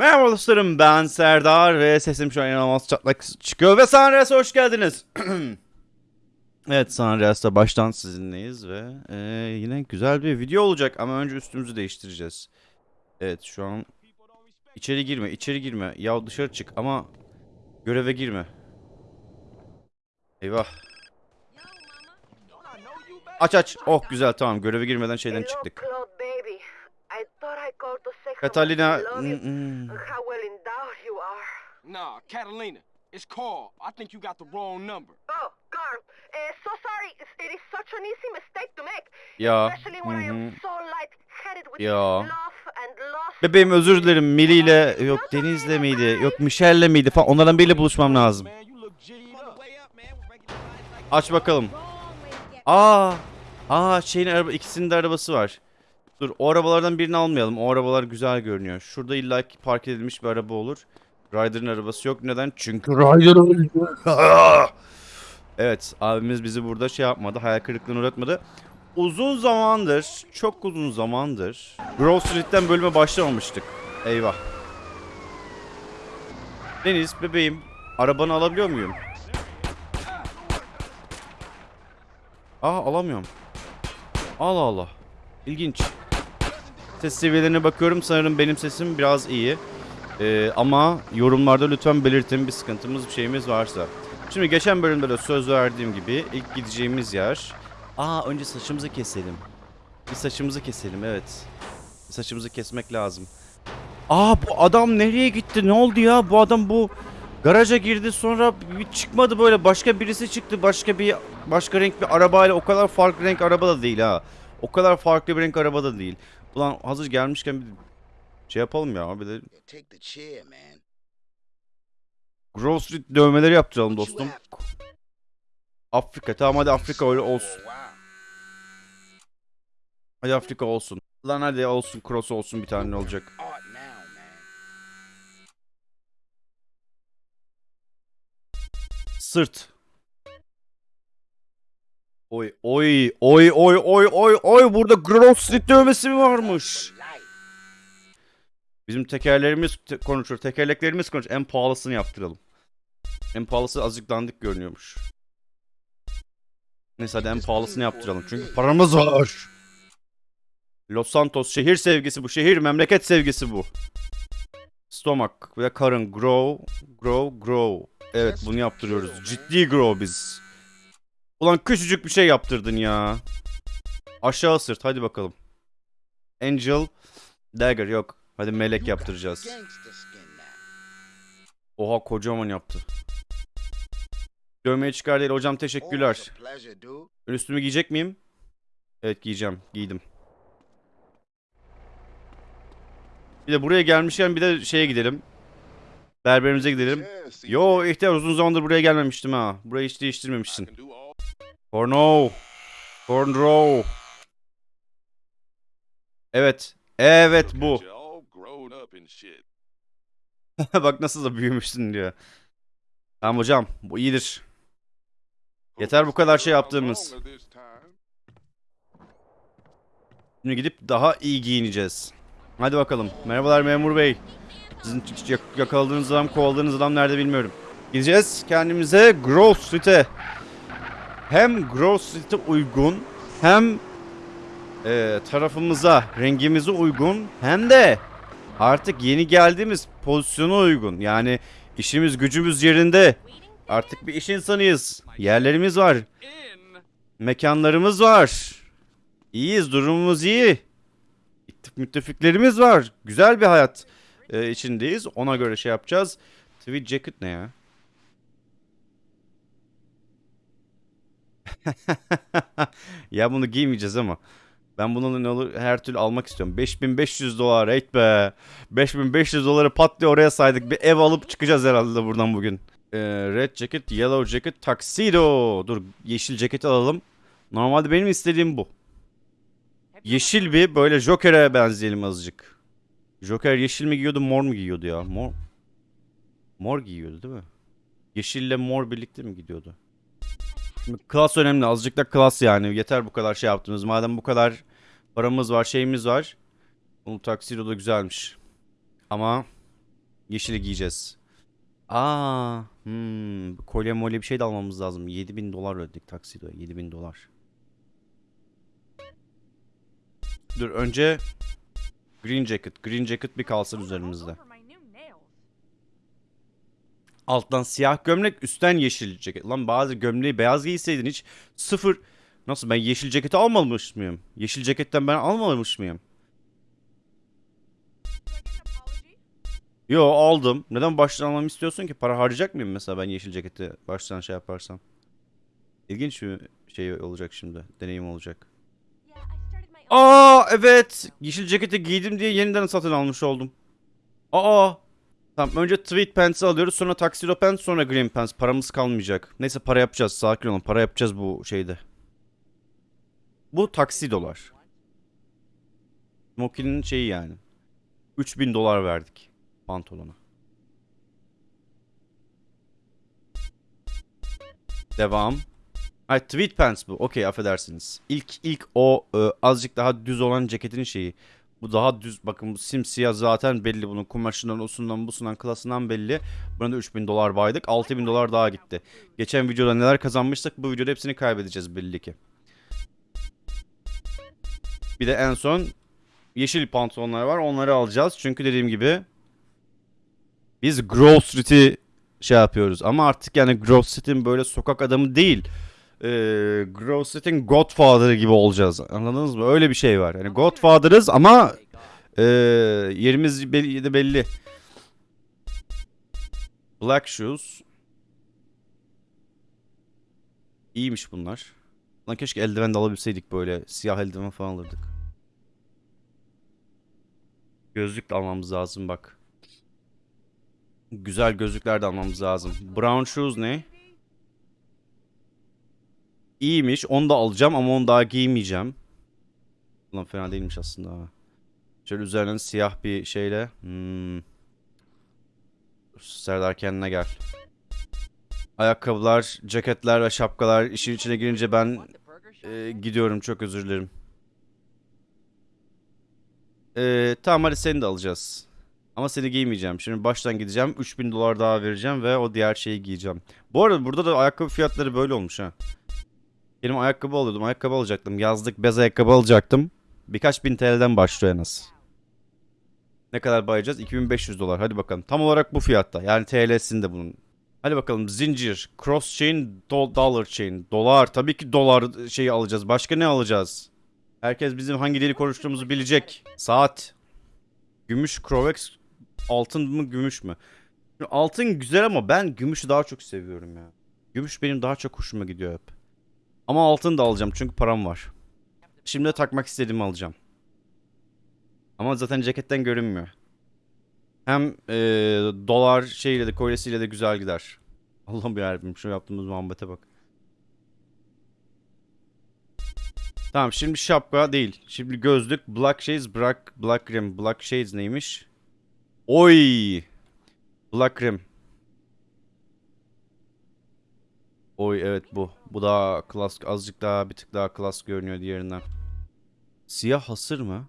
Merhaba dostlarım ben Serdar ve sesim şu an inanılmaz çatlak çıkıyor ve Sanres'e hoş geldiniz. evet Sanres'te baştan sizinleyiz ve e, yine güzel bir video olacak ama önce üstümüzü değiştireceğiz. Evet şu an içeri girme içeri girme ya dışarı çık ama göreve girme. Eyvah. Aç aç. Oh güzel tamam göreve girmeden şeyden çıktık. I Catalina. I you mm, and how well endowed you are. Nah, Catalina. It's Carl. I think you got the wrong number. Oh, Carl, uh, so sorry. It's- It is such an easy mistake to make. Ya. Especially when I hı hı. am so light-headed with Ya. love and loss. Bebeğim özür dilerim. Mili ile yok Deniz'le miydi? Yok Michelle'le miydi falan. Onlardan biriyle buluşmam lazım. Aç bakalım. Aa. Aa şeyin araba ikisinin de arabası var. Dur o arabalardan birini almayalım. O arabalar güzel görünüyor. Şurada illa ki park edilmiş bir araba olur. Ryder'ın arabası yok. Neden? Çünkü Ryder öldü. evet abimiz bizi burada şey yapmadı. Hayal kırıklığına uğratmadı. Uzun zamandır, çok uzun zamandır Grove Street'ten bölüme başlamamıştık. Eyvah. Deniz bebeğim arabanı alabiliyor muyum? Aa alamıyorum. Allah Allah. İlginç. Ses seviyelerine bakıyorum. Sanırım benim sesim biraz iyi. Ee, ama yorumlarda lütfen belirtin bir sıkıntımız bir şeyimiz varsa. Şimdi geçen bölümde de söz verdiğim gibi ilk gideceğimiz yer... Aa önce saçımızı keselim. Bir saçımızı keselim evet. Saçımızı kesmek lazım. Aa bu adam nereye gitti? Ne oldu ya? Bu adam bu garaja girdi sonra bir çıkmadı böyle başka birisi çıktı başka bir başka renk bir arabayla o kadar farklı renk araba da değil ha. O kadar farklı bir renk araba da değil. Ulan hazır gelmişken bir şey yapalım ya bir de. Grove Street dövmeleri yaptıralım dostum. Afrika tamam hadi Afrika öyle olsun. Oh. Hadi Afrika olsun. Lan hadi olsun cross olsun bir tane ne olacak. Sırt. Oy oy oy oy oy oy oy burada Grove Street dövmesi mi varmış? Bizim tekerlerimiz te- konuşur. Tekerleklerimiz konuşur. En pahalısını yaptıralım. En pahalısı azıcık dandik görünüyormuş. Neyse hadi en pahalısını yaptıralım. Çünkü paramız var. Los Santos şehir sevgisi bu. Şehir memleket sevgisi bu. Stomach ve karın grow, grow, grow. Evet bunu yaptırıyoruz. Ciddi grow biz. Ulan küçücük bir şey yaptırdın ya. Aşağı sırt hadi bakalım. Angel Dagger yok. Hadi melek yaptıracağız. Oha kocaman yaptı. Dövmeyi çıkar değil hocam teşekkürler. üstümü giyecek miyim? Evet giyeceğim. Giydim. Bir de buraya gelmişken bir de şeye gidelim. Berberimize gidelim. Yo ihtiyar uzun zamandır buraya gelmemiştim ha. Burayı hiç değiştirmemişsin. Corno. Cornrow. Evet. Evet bu. Bak nasıl da büyümüşsün diyor. Tamam hocam bu iyidir. Yeter bu kadar şey yaptığımız. Şimdi gidip daha iyi giyineceğiz. Hadi bakalım. Merhabalar memur bey. Sizin yak- yakaladığınız adam, kovaladığınız adam nerede bilmiyorum. Gideceğiz kendimize Grove Street'e. Hem Grove Street'e uygun hem e, tarafımıza, rengimize uygun hem de artık yeni geldiğimiz pozisyona uygun. Yani işimiz gücümüz yerinde. Artık bir iş insanıyız. Yerlerimiz var. Mekanlarımız var. İyiyiz, durumumuz iyi. Müttefiklerimiz var. Güzel bir hayat e, içindeyiz. Ona göre şey yapacağız. Tweed jacket ne ya? ya bunu giymeyeceğiz ama. Ben bunu ne olur her türlü almak istiyorum. 5500 dolar rate be. 5500 doları pat diye oraya saydık. Bir ev alıp çıkacağız herhalde buradan bugün. Ee, red jacket, yellow jacket, tuxedo. Dur yeşil ceketi alalım. Normalde benim istediğim bu. Yeşil bir böyle Joker'e benzeyelim azıcık. Joker yeşil mi giyiyordu mor mu giyiyordu ya? Mor Mor giyiyordu değil mi? Yeşille mor birlikte mi gidiyordu? Klas önemli. Azıcık da klas yani. Yeter bu kadar şey yaptınız. Madem bu kadar paramız var, şeyimiz var. Bu taksido da güzelmiş. Ama Yeşili giyeceğiz. Aa, hmm, kolye molye bir şey de almamız lazım. 7000 dolar ödedik taksido. 7000 dolar. Dur önce green jacket. Green jacket bir kalsın üzerimizde. Alttan siyah gömlek, üstten yeşil ceket. Lan bazı gömleği beyaz giyseydin hiç sıfır. Nasıl ben yeşil ceketi almamış mıyım? Yeşil ceketten ben almamış mıyım? Yo aldım. Neden baştan almamı istiyorsun ki? Para harcayacak mıyım mesela ben yeşil ceketi baştan şey yaparsam? İlginç bir şey olacak şimdi. Deneyim olacak. Aa evet. Yeşil ceketi giydim diye yeniden satın almış oldum. Aa. Tamam önce tweed pants'ı alıyoruz sonra tuxedo pants sonra green pants. Paramız kalmayacak. Neyse para yapacağız. Sakin olun. Para yapacağız bu şeyde. Bu taksidolar. Smokin'in şeyi yani. 3000 dolar verdik pantolona. Devam. Ay tweed pants bu. Okey affedersiniz. İlk ilk o e, azıcık daha düz olan ceketin şeyi. Bu daha düz. Bakın bu simsiyah zaten belli bunun kumaşından, osundan, busundan, klasından belli. Buna da 3000 dolar baydık. 6000 dolar daha gitti. Geçen videoda neler kazanmıştık bu videoda hepsini kaybedeceğiz belli ki. Bir de en son yeşil pantolonlar var. Onları alacağız. Çünkü dediğim gibi biz Grove Street'i şey yapıyoruz. Ama artık yani Grove Street'in böyle sokak adamı değil. Grove Street'in Godfather'ı gibi olacağız. Anladınız mı? Öyle bir şey var. Yani Godfather'ız ama e, yerimiz belli, belli. Black Shoes. İyiymiş bunlar. Lan keşke eldiven de alabilseydik böyle. Siyah eldiven falan alırdık. Gözlük de almamız lazım bak. Güzel gözlükler de almamız lazım. Brown shoes ne? İyiymiş. Onu da alacağım ama onu daha giymeyeceğim. Lan fena değilmiş aslında. Şöyle üzerinden siyah bir şeyle. Hmm. Serdar kendine gel. Ayakkabılar, ceketler ve şapkalar işin içine girince ben e, gidiyorum. Çok özür dilerim. E, tamam hadi seni de alacağız. Ama seni giymeyeceğim. Şimdi baştan gideceğim. 3000 dolar daha vereceğim ve o diğer şeyi giyeceğim. Bu arada burada da ayakkabı fiyatları böyle olmuş ha. Benim ayakkabı alıyordum. Ayakkabı alacaktım. Yazlık bez ayakkabı alacaktım. Birkaç bin TL'den başlıyor en az. Ne kadar bayacağız? 2500 dolar. Hadi bakalım. Tam olarak bu fiyatta. Yani TL'sinde bunun. Hadi bakalım. Zincir, cross chain, do- dollar chain. Dolar. Tabii ki dolar şeyi alacağız. Başka ne alacağız? Herkes bizim hangi dili konuştuğumuzu bilecek. Saat. Gümüş, Crovex, altın mı gümüş mü? Altın güzel ama ben gümüşü daha çok seviyorum ya. Gümüş benim daha çok hoşuma gidiyor hep. Ama altın da alacağım çünkü param var. Şimdi takmak istediğimi alacağım. Ama zaten ceketten görünmüyor. Hem eee, dolar şeyle de kolyesiyle de güzel gider. Allah'ım yarabbim şu yaptığımız muhabbete bak. Tamam şimdi şapka değil. Şimdi gözlük, black shades, black, black rim. Black shades neymiş? Oy! Black rim. Oy evet bu. Bu daha klas azıcık daha bir tık daha klas görünüyor diğerinden. Siyah hasır mı?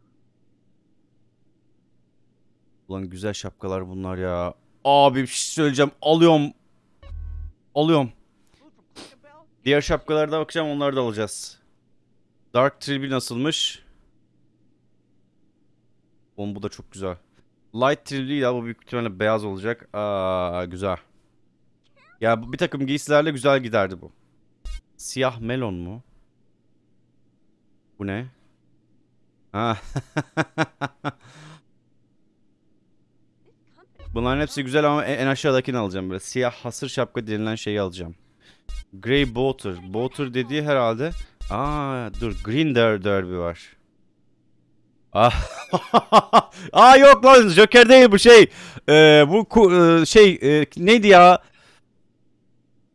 Ulan güzel şapkalar bunlar ya. Abi bir şey söyleyeceğim. Alıyorum. Alıyorum. Diğer şapkalara da bakacağım. Onları da alacağız. Dark Trilby nasılmış? Oğlum bu da çok güzel. Light Trilby ya bu büyük ihtimalle beyaz olacak. Aa güzel. Ya bir takım giysilerle güzel giderdi bu. Siyah melon mu? Bu ne? Ha. Bunların hepsi güzel ama en aşağıdakini alacağım böyle. Siyah hasır şapka denilen şeyi alacağım. Grey Boater. Boater dediği herhalde. Aa dur Green Der Derby var. Ah. Aa yok lan Joker değil bu şey. Ee, bu e, şey e, neydi ya?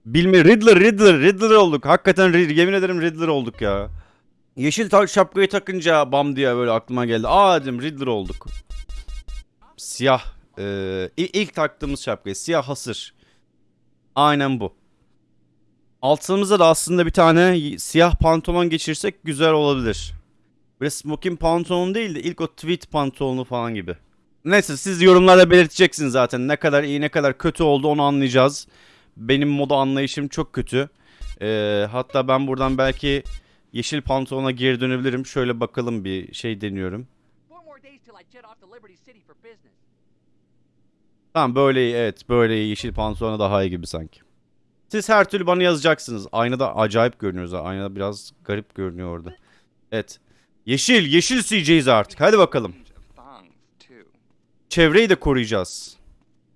Bilmi Riddler Riddler Riddler olduk. Hakikaten yemin ederim Riddler olduk ya. Yeşil şapkayı takınca bam diye böyle aklıma geldi. Aa dedim Riddler olduk. Siyah. Ee, ilk taktığımız şapkayı. Siyah hasır. Aynen bu. Altımıza da aslında bir tane siyah pantolon geçirsek güzel olabilir. Böyle smoking pantolon değil de ilk o tweed pantolonu falan gibi. Neyse siz yorumlarda belirteceksiniz zaten. Ne kadar iyi ne kadar kötü oldu onu anlayacağız. Benim moda anlayışım çok kötü. Ee, hatta ben buradan belki yeşil pantolona geri dönebilirim. Şöyle bakalım bir şey deniyorum. Tamam böyle iyi evet böyle yeşil pantolona daha iyi gibi sanki. Siz her türlü bana yazacaksınız. Aynada acayip görünüyoruz. ha. Aynada biraz garip görünüyor orada. Evet. Yeşil, yeşil CJ'yiz artık. Hadi bakalım. Çevreyi de koruyacağız.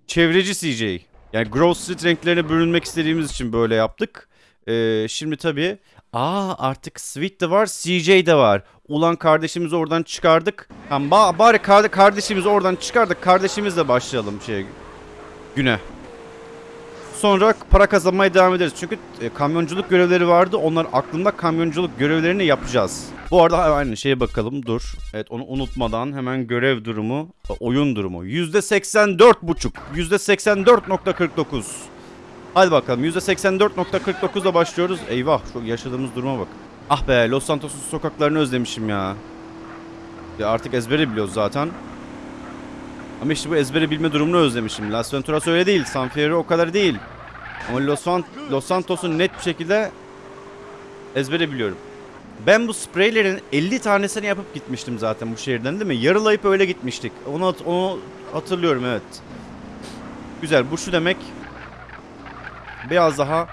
Çevreci CJ. Yani Grove Street renklerine bürünmek istediğimiz için böyle yaptık. Ee, şimdi tabii Aa artık Sweet de var, CJ de var. Ulan kardeşimizi oradan çıkardık. Tamam ba- bari kar- kardeşimizi oradan çıkardık. Kardeşimizle başlayalım şey güne. Sonra para kazanmaya devam ederiz. Çünkü e, kamyonculuk görevleri vardı. Onlar aklımda kamyonculuk görevlerini yapacağız. Bu arada aynı şeye bakalım. Dur. Evet onu unutmadan hemen görev durumu, e, oyun durumu. %84.5. %84.49. Hadi bakalım %84.49'da başlıyoruz. Eyvah şu yaşadığımız duruma bak. Ah be Los Santos'un sokaklarını özlemişim ya. Ya artık ezbere biliyoruz zaten. Ama işte bu ezbere bilme durumunu özlemişim. Las Venturas öyle değil. San Fierro o kadar değil. Ama Los, San- net bir şekilde ezbere biliyorum. Ben bu spreylerin 50 tanesini yapıp gitmiştim zaten bu şehirden değil mi? Yarılayıp öyle gitmiştik. Onu, onu hatırlıyorum evet. Güzel bu şu demek. Biraz daha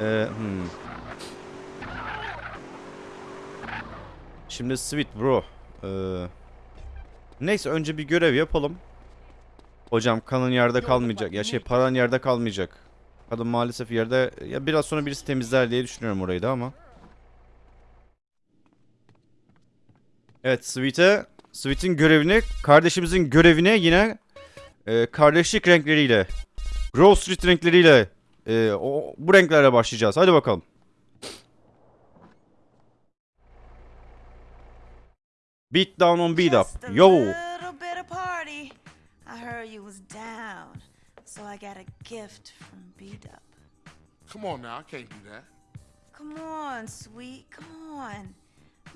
e, hmm. Şimdi sweet bro. Ee, neyse önce bir görev yapalım. Hocam kanın yerde kalmayacak. Ya şey paran yerde kalmayacak. Kadın maalesef yerde ya biraz sonra birisi temizler diye düşünüyorum orayı da ama. Evet Sweet'e Sweet'in görevini kardeşimizin görevine yine e, kardeşlik renkleriyle Grove Street renkleriyle e, o, bu renklerle başlayacağız. Hadi bakalım. Beat down on beat up. Yo. So I got a gift from B-Dub. Come on now, I can't do that. Come on, sweet, come on.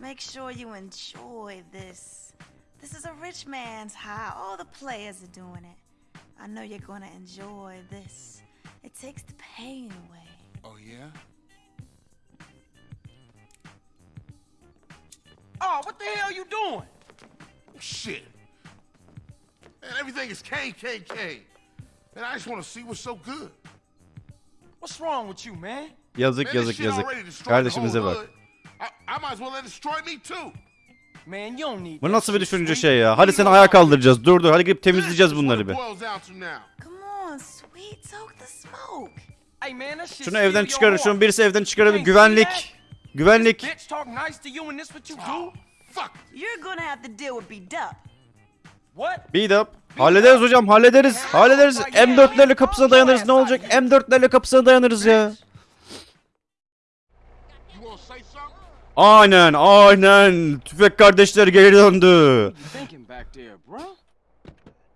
Make sure you enjoy this. This is a rich man's high. All the players are doing it. I know you're gonna enjoy this. It takes the pain away. Oh yeah? Oh, what the hell are you doing? Shit. Man, everything is KKK. And I just want to see what's so good. What's wrong with you, man? Yazık Man, yazık yazık. Kardeşimize bak. hood. I, I might as well let it destroy me too. Man, you don't need Bu nasıl bir düşünce şey ya? Hadi seni ayağa kaldıracağız. Dur dur hadi gidip temizleyeceğiz bunları bir. it boils down to now. Come on, sweet, soak the smoke. Hey, man, that shit Şunu evden çıkarın. Şunu birisi evden çıkarın. Güvenlik. Güvenlik. You're gonna have to deal with Beat Up. What? Beat up. Hallederiz hocam hallederiz. Hallederiz. M4'lerle kapısına dayanırız. Ne olacak? M4'lerle kapısına dayanırız ya. Aynen aynen. Tüfek kardeşler geri döndü.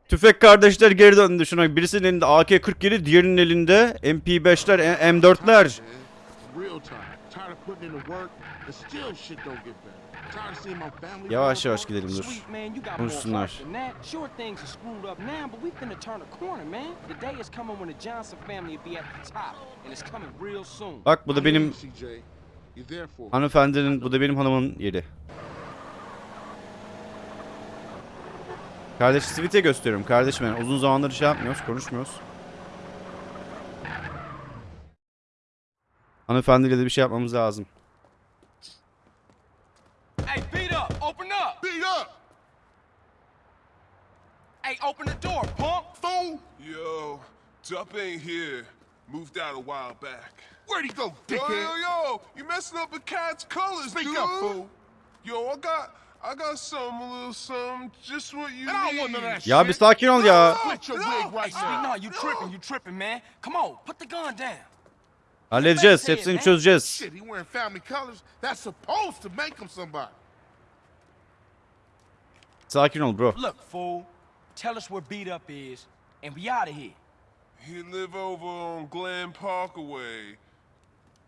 Tüfek kardeşler geri döndü. Şuna birisinin elinde AK-47, diğerinin elinde MP5'ler, e- M4'ler. Yavaş yavaş gidelim dur. Sweet, man, you got more Konuşsunlar. heart than that. Sure, things are screwed up now, but we finna turn a corner, man. The day is coming when the Johnson family will be at the top, and it's coming real soon. Bak bu da benim hanımefendinin, bu da benim hanımın yeri. Kardeş Sweet'e gösteriyorum. Kardeşim yani uzun zamandır şey yapmıyoruz, konuşmuyoruz. Hanımefendiyle de bir şey yapmamız lazım. Hey, beat up! Open up! Beat up, Hey, open the door, punk! fool. Yo, Dup ain't here. Moved out a while back. Where'd he go, Yo, dickhead? yo, yo! You messing up with Cat's colors, Speak dude. up, fool. Yo, I got, I got some, a little something, just what you And I don't need. want none of that Ya shit. bir sakin ol ya. Split your wig Sakin ol bro. Look fool. Tell us where beat up is and we out of here. He live over on Glen Parkway.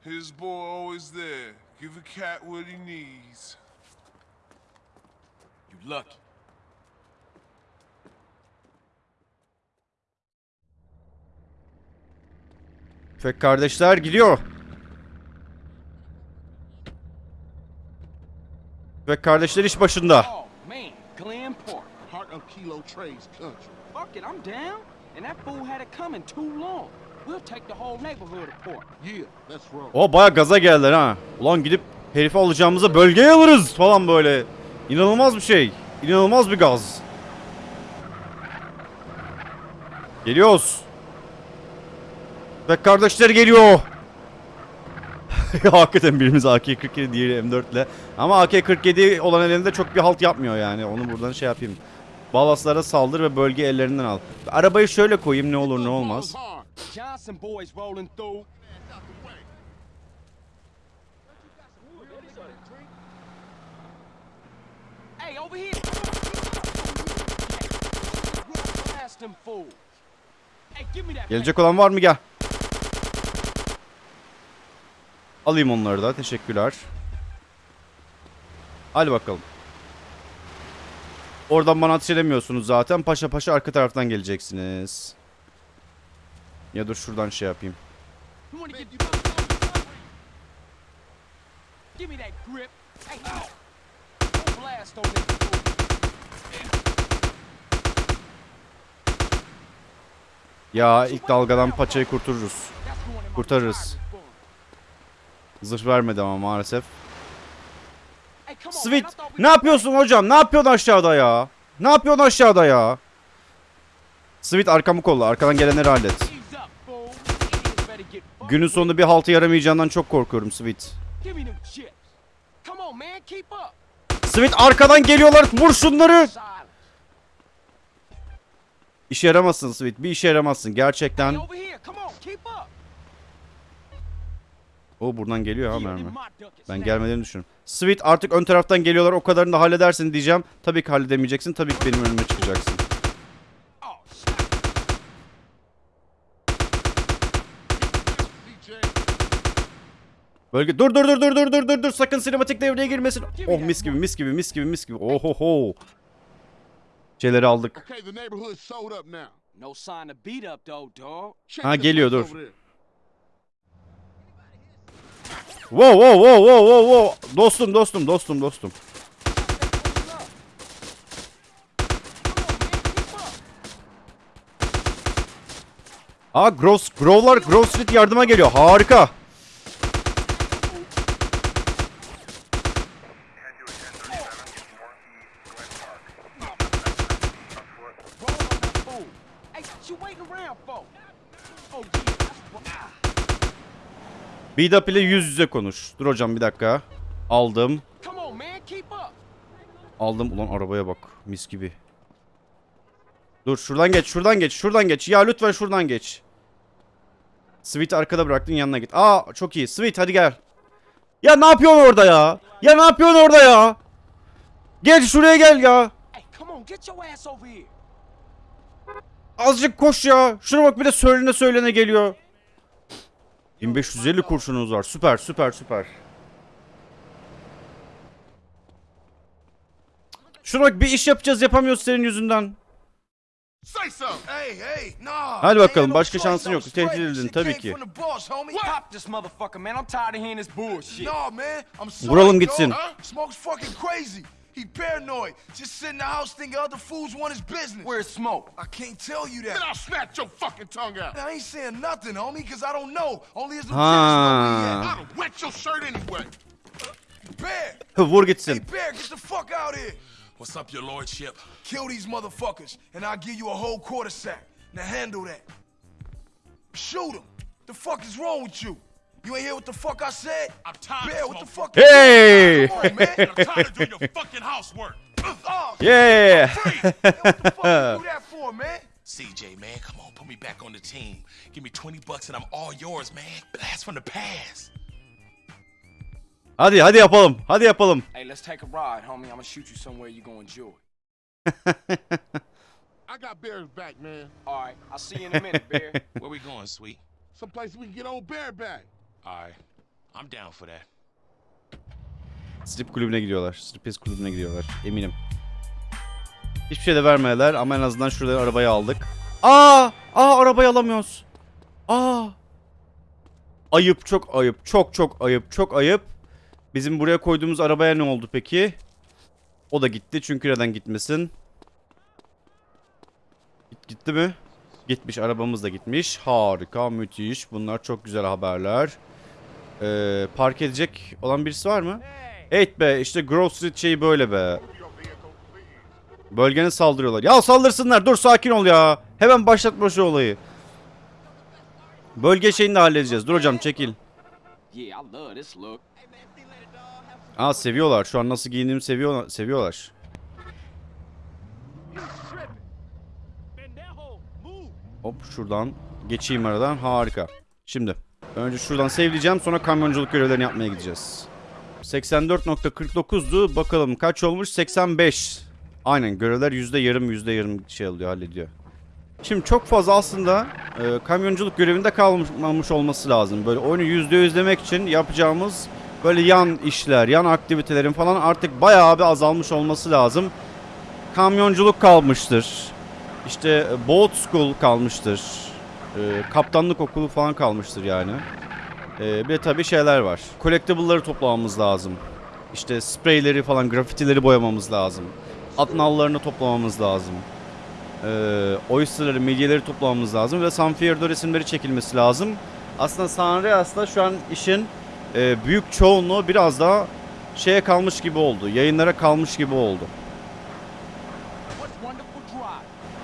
His boy always there. Give a cat what he needs. You lucky. Tüfek kardeşler gidiyor. Tüfek kardeşler iş başında. Oh. Oh, Glen Park. Heart of Kilo Trades country. Fuck it, I'm down. And that fool had it coming too long. We'll take the whole neighborhood apart. Yeah, let's roll. O baya gaza geldiler ha. Ulan gidip herifi alacağımıza bölgeye alırız falan böyle. İnanılmaz bir şey. İnanılmaz bir gaz. Geliyoruz. Tüfek kardeşler geliyor. Hakikaten birimiz AK-47 diğeri M4 ile. Ama AK-47 olan elinde çok bir halt yapmıyor yani. Onu buradan şey yapayım. Balaslara saldır ve bölge ellerinden al. Arabayı şöyle koyayım ne olur ne olmaz. Gelecek olan var mı gel. Alayım onları da teşekkürler. Hadi bakalım. Oradan bana ateş edemiyorsunuz zaten. Paşa paşa arka taraftan geleceksiniz. Ya dur şuradan şey yapayım. Ya ilk dalgadan paçayı kurtarırız. Kurtarırız. Zırh vermedi ama maalesef. Sweet ne yapıyorsun hocam? Ne yapıyorsun aşağıda ya? Ne yapıyorsun aşağıda ya? Sweet arkamı kolla. Arkadan gelenleri hallet. Günün sonunda bir haltı yaramayacağından çok korkuyorum Sweet. Sweet arkadan geliyorlar. Vur şunları. İşe yaramazsın Sweet. Bir işe yaramazsın. Gerçekten. O buradan geliyor ha mermi. Ben gelmelerini düşünüyorum. Sweet artık ön taraftan geliyorlar. O kadarını da halledersin diyeceğim. Tabii ki halledemeyeceksin. Tabii ki benim önüme çıkacaksın. Bölge dur dur dur dur dur dur dur dur sakın sinematik devreye girmesin. Oh mis gibi mis gibi mis gibi mis gibi. Ohoho. Şeyleri aldık. Okay, the neighborhood's sold up now. No sign of beat up though, dog. Check Ha, the geliyor, place dur. over there. Wow wow wow wow wow wow. Dostum dostum dostum dostum. Aa Grove, Grove'lar Grove Street yardıma geliyor. Harika. Roll on that fool. Hey, what you waiting around for? Oh, yeah, Beat ile yüz yüze konuş. Dur hocam bir dakika. Aldım. Up. Aldım. Ulan arabaya bak. Mis gibi. Dur şuradan geç. Şuradan geç. Şuradan geç. Ya lütfen şuradan geç. Sweet arkada bıraktın yanına git. Aa çok iyi. Sweet hadi gel. Ya ne yapıyorsun orada ya? Ya ne yapıyorsun orada ya? Gel şuraya gel ya. Azıcık koş ya. Şuna bak bir de söylene söylene geliyor. 1550 kurşunuz var. Süper süper süper. Şuna bak bir iş yapacağız yapamıyoruz senin yüzünden. Hadi bakalım başka şansın yok. Tehdit edildin tabii ki. Vuralım gitsin. Huh? Smoke's fucking crazy. He paranoid. Just sit in the house thinking other fools want his business. Where's smoke? I can't tell you that. Then. I'll snatch your fucking tongue out. I ain't saying nothing, homie, because I don't know. Only his Ha. lieutenants know I'd have wet your shirt anyway. at. Bear, Vur hey, gitsin. Bear, get the fuck out here. What's up, your lordship? Kill these motherfuckers, and I'll give you a whole quarter sack. Now handle that. Shoot him. The fuck is wrong with you? You ain't hear what the fuck I said? I'm tired Bear, what the fuck? Hey! Come on, man. I'm tired of doing your fucking housework. oh, Yeah. free. Man, what the fuck you do that for, man? CJ, man, come on, put me back on the team. Give me 20 bucks and I'm all yours, man. Blast from the past. Hadi hadi yapalım. Hadi yapalım. Hey, let's take a ride, homie. I'm gonna shoot you somewhere you gonna enjoy. I got Bear's back, man. All right, I'll see you in a minute, Bear. Where we going, sweet? Someplace we can get old Bear back. Right, I'm down for that. Strip kulübüne gidiyorlar. Striptease kulübüne gidiyorlar. Eminim. Hiçbir şey de vermediler ama en azından şurada arabayı aldık. Aa! Aa arabayı alamıyoruz. Aa! Ayıp çok ayıp. Çok çok ayıp. Çok ayıp. Bizim buraya koyduğumuz arabaya ne oldu peki? O da gitti. Çünkü neden gitmesin? Git, gitti mi? Gitmiş. Arabamız da gitmiş. Harika. Müthiş. Bunlar çok güzel haberler. Ee, park edecek olan birisi var mı? Evet be. işte Grove Street şeyi böyle be. Bölgene saldırıyorlar. Ya saldırsınlar. Dur sakin ol ya. Hemen başlatma şu olayı. Bölge şeyini de halledeceğiz. Dur hocam çekil. Aa seviyorlar. Şu an nasıl giyindiğimi seviyor, seviyorlar. Hop şuradan geçeyim aradan. Harika. Şimdi önce şuradan sevleyeceğim sonra kamyonculuk görevlerini yapmaya gideceğiz. 84.49'du. Bakalım kaç olmuş? 85. Aynen görevler yüzde yarım yüzde yarım şey alıyor hallediyor. Şimdi çok fazla aslında e, kamyonculuk görevinde kalmamış olması lazım. Böyle oyunu yüzde yüzlemek için yapacağımız böyle yan işler, yan aktivitelerin falan artık bayağı bir azalmış olması lazım. Kamyonculuk kalmıştır. İşte e, boat school kalmıştır. E, kaptanlık okulu falan kalmıştır yani. E, bir de tabii şeyler var. Collectible'ları toplamamız lazım. İşte spreyleri falan, grafitileri boyamamız lazım. At nallarını toplamamız lazım. E, oysterları, midyeleri toplamamız lazım. Ve San Fierro resimleri çekilmesi lazım. Aslında San Andreas'ta şu an işin e, büyük çoğunluğu biraz daha şeye kalmış gibi oldu. Yayınlara kalmış gibi oldu.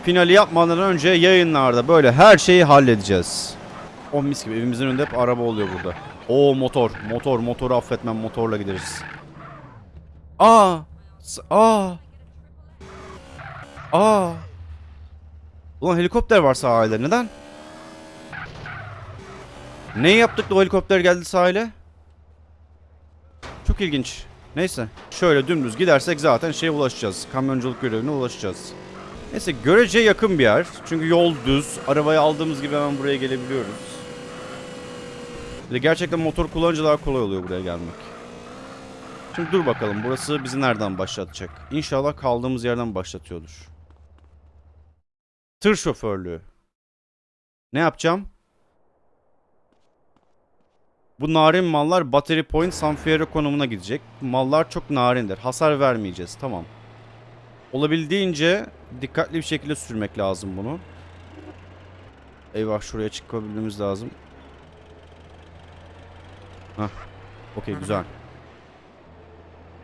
Finali yapmadan önce yayınlarda böyle her şeyi halledeceğiz. O mis gibi evimizin önünde hep araba oluyor burada. O motor, motor, motoru affetmem motorla gideriz. Aa! Aa! Aa! Ulan helikopter var sahilde neden? Ne yaptık da o helikopter geldi sahile? Çok ilginç. Neyse. Şöyle dümdüz gidersek zaten şeye ulaşacağız. Kamyonculuk görevine ulaşacağız. Neyse görece yakın bir yer. Çünkü yol düz. Arabayı aldığımız gibi hemen buraya gelebiliyoruz. Gerçekten motor kullanınca daha kolay oluyor buraya gelmek. Şimdi dur bakalım burası bizi nereden başlatacak? İnşallah kaldığımız yerden başlatıyordur. Tır şoförlüğü. Ne yapacağım? Bu narin mallar Battery Point San Fierro konumuna gidecek. Mallar çok narindir. Hasar vermeyeceğiz. Tamam. Olabildiğince dikkatli bir şekilde sürmek lazım bunu. Eyvah şuraya çıkabilmemiz lazım. Hah. Okey güzel.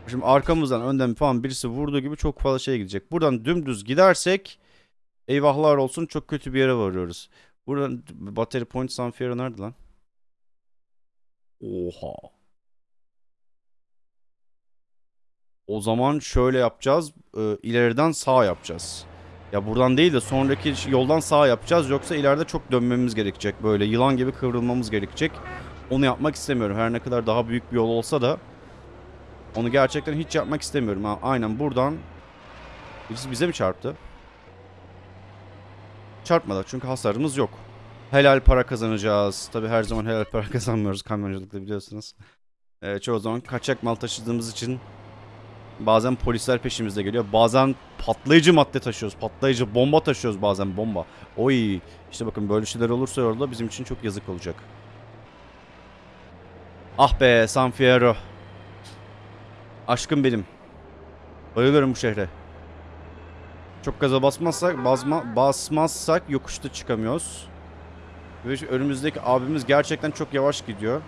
Şimdi arkamızdan önden falan birisi vurduğu gibi çok fazla şey gidecek. Buradan dümdüz gidersek eyvahlar olsun çok kötü bir yere varıyoruz. Buradan Battery Point San Fierro nerede lan? Oha. O zaman şöyle yapacağız. E, ileriden sağ yapacağız. Ya buradan değil de sonraki yoldan sağ yapacağız. Yoksa ileride çok dönmemiz gerekecek. Böyle yılan gibi kıvrılmamız gerekecek. Onu yapmak istemiyorum. Her ne kadar daha büyük bir yol olsa da onu gerçekten hiç yapmak istemiyorum. Ha, aynen buradan birisi bize mi çarptı? Çarpmadı çünkü hasarımız yok. Helal para kazanacağız. Tabi her zaman helal para kazanmıyoruz kamyonculukta biliyorsunuz. Ee, çoğu zaman kaçak mal taşıdığımız için bazen polisler peşimizde geliyor. Bazen patlayıcı madde taşıyoruz. Patlayıcı bomba taşıyoruz bazen bomba. Oy işte bakın böyle şeyler olursa orada bizim için çok yazık olacak. Ah be San Fierro. Aşkım benim. Bayılıyorum bu şehre. Çok gaza basmazsak, basma, basmazsak yokuşta çıkamıyoruz. Ve önümüzdeki abimiz gerçekten çok yavaş gidiyor.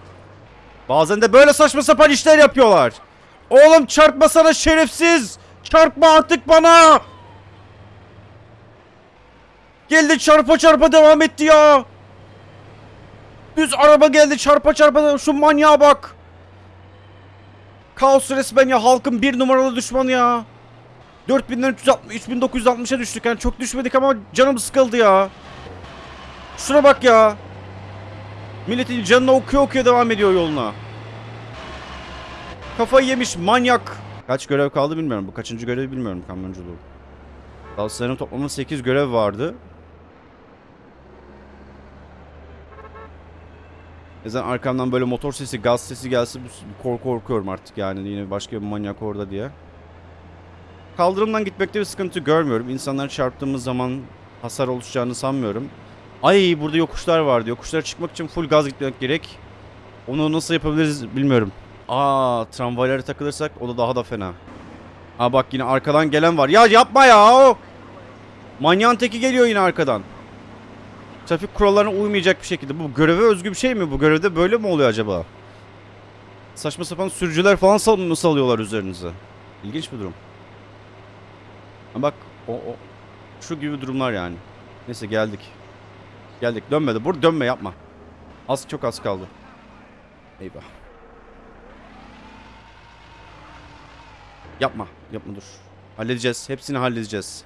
Bazen de böyle saçma sapan işler yapıyorlar. Oğlum çarpmasana şerefsiz. Çarpma artık bana. Geldi çarpa çarpa devam etti ya. Düz araba geldi çarpa çarpa. Şu manyağa bak. Kaos resmen ya halkın bir numaralı düşmanı ya. 4000'den 360, 3960'a düştük yani çok düşmedik ama canım sıkıldı ya. Şuna bak ya. Milletin canını okuyor okuyor devam ediyor yoluna. Kafayı yemiş manyak. Kaç görev kaldı bilmiyorum. Bu kaçıncı görev bilmiyorum kamyonculuğu. Dalsların toplamda 8 görev vardı. Bazen arkamdan böyle motor sesi, gaz sesi gelse kork korkuyorum artık yani yine başka bir manyak orada diye. Kaldırımdan gitmekte bir sıkıntı görmüyorum. İnsanlar çarptığımız zaman hasar oluşacağını sanmıyorum. Ay burada yokuşlar vardı. Yokuşlara çıkmak için full gaz gitmek gerek. Onu nasıl yapabiliriz bilmiyorum. Aa tramvaylara takılırsak o da daha da fena. Aa bak yine arkadan gelen var. Ya yapma ya. Manyağın teki geliyor yine arkadan. Trafik kurallarına uymayacak bir şekilde. Bu göreve özgü bir şey mi? Bu görevde böyle mi oluyor acaba? Saçma sapan sürücüler falan sal mı salıyorlar üzerinize? İlginç bir durum. Ha bak o, o şu gibi durumlar yani. Neyse geldik. Geldik. Dönmedi. Bur dönme yapma. Az çok az kaldı. Eyvah. Yapma. Yapma dur. Halledeceğiz. Hepsini halledeceğiz.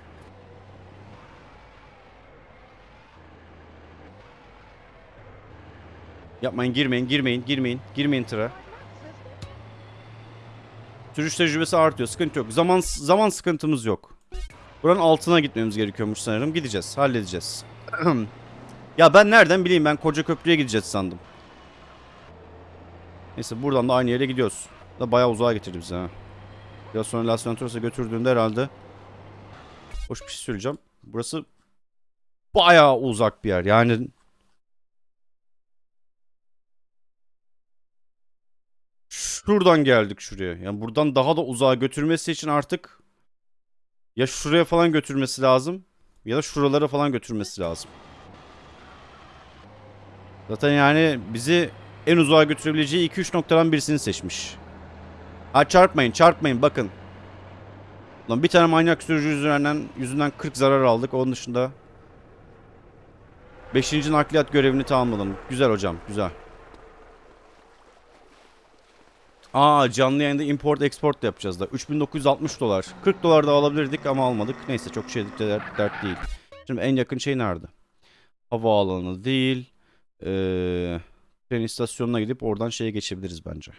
Yapmayın girmeyin girmeyin girmeyin. Girmeyin tıra. Sürüş tecrübesi artıyor. Sıkıntı yok. Zaman zaman sıkıntımız yok. Buranın altına gitmemiz gerekiyormuş sanırım. Gideceğiz. Halledeceğiz. ya ben nereden bileyim ben koca köprüye gideceğiz sandım. Neyse buradan da aynı yere gidiyoruz. Da bayağı uzağa getirdi bizi ha. Biraz sonra Las Venturas'a götürdüğünde herhalde hoş bir şey söyleyeceğim. Burası bayağı uzak bir yer. Yani şuradan geldik şuraya. Yani buradan daha da uzağa götürmesi için artık ya şuraya falan götürmesi lazım ya da şuralara falan götürmesi lazım. Zaten yani bizi en uzağa götürebileceği 2-3 noktadan birisini seçmiş. Ha çarpmayın çarpmayın bakın. Lan bir tane manyak sürücü yüzünden, yüzünden 40 zarar aldık. Onun dışında 5. nakliyat görevini tamamladım. Güzel hocam güzel. Aa canlı yayında import export da yapacağız da. 3960 dolar. 40 dolar da alabilirdik ama almadık. Neyse çok şey dert, dert değil. Şimdi en yakın şey nerede? Havaalanı değil. Ee, tren istasyonuna gidip oradan şeye geçebiliriz bence.